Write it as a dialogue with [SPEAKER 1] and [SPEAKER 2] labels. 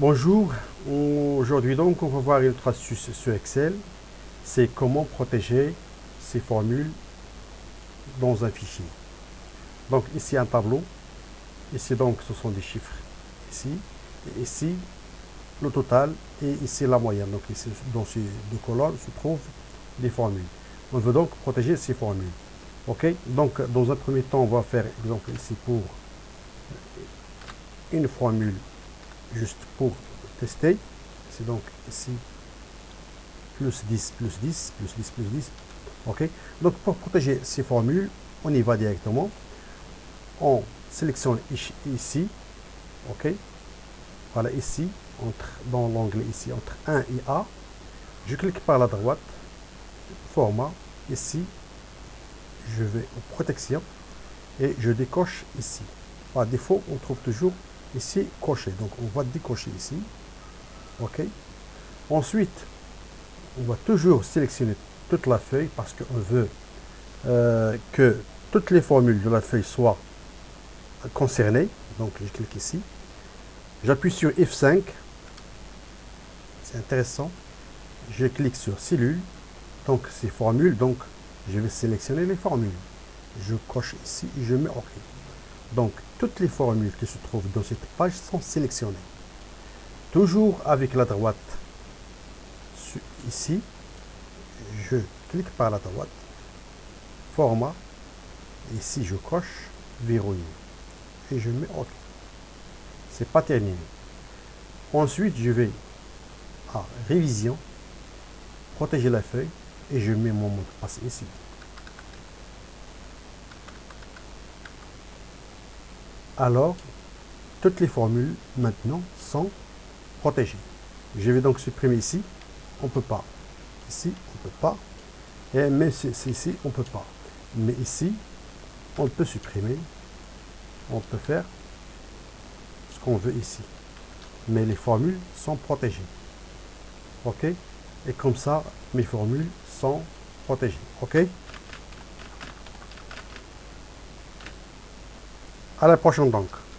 [SPEAKER 1] Bonjour, aujourd'hui donc on va voir une autre astuce sur Excel, c'est comment protéger ces formules dans un fichier. Donc ici un tableau, ici donc ce sont des chiffres, ici, ici le total, et ici la moyenne. Donc ici dans ces deux colonnes se trouvent les formules. On veut donc protéger ces formules. Ok, donc dans un premier temps on va faire exemple ici pour une formule juste pour tester. C'est donc ici plus 10, plus 10, plus 10, plus 10. OK Donc pour protéger ces formules, on y va directement. On sélectionne ici. OK Voilà, ici, entre, dans l'onglet ici, entre 1 et A. Je clique par la droite, format, ici, je vais aux protection et je décoche ici. Par défaut, on trouve toujours ici coché. Donc on va décocher ici. OK. Ensuite, on va toujours sélectionner toute la feuille parce qu'on veut euh, que toutes les formules de la feuille soient concernées. Donc je clique ici. J'appuie sur F5. C'est intéressant. Je clique sur cellule. Donc ces formules. Donc je vais sélectionner les formules. Je coche ici et je mets OK. Donc, toutes les formules qui se trouvent dans cette page sont sélectionnées. Toujours avec la droite ici, je clique par la droite, format, ici je coche, verrouiller, et je mets OK. C'est pas terminé. Ensuite, je vais à révision, protéger la feuille, et je mets mon mot de passe ici. Alors toutes les formules maintenant sont protégées. Je vais donc supprimer ici, on ne peut pas. Ici, on ne peut pas. Et mais ici, on ne peut pas. Mais ici, on peut supprimer. On peut faire ce qu'on veut ici. Mais les formules sont protégées. OK? Et comme ça, mes formules sont protégées. OK? À la prochaine donc.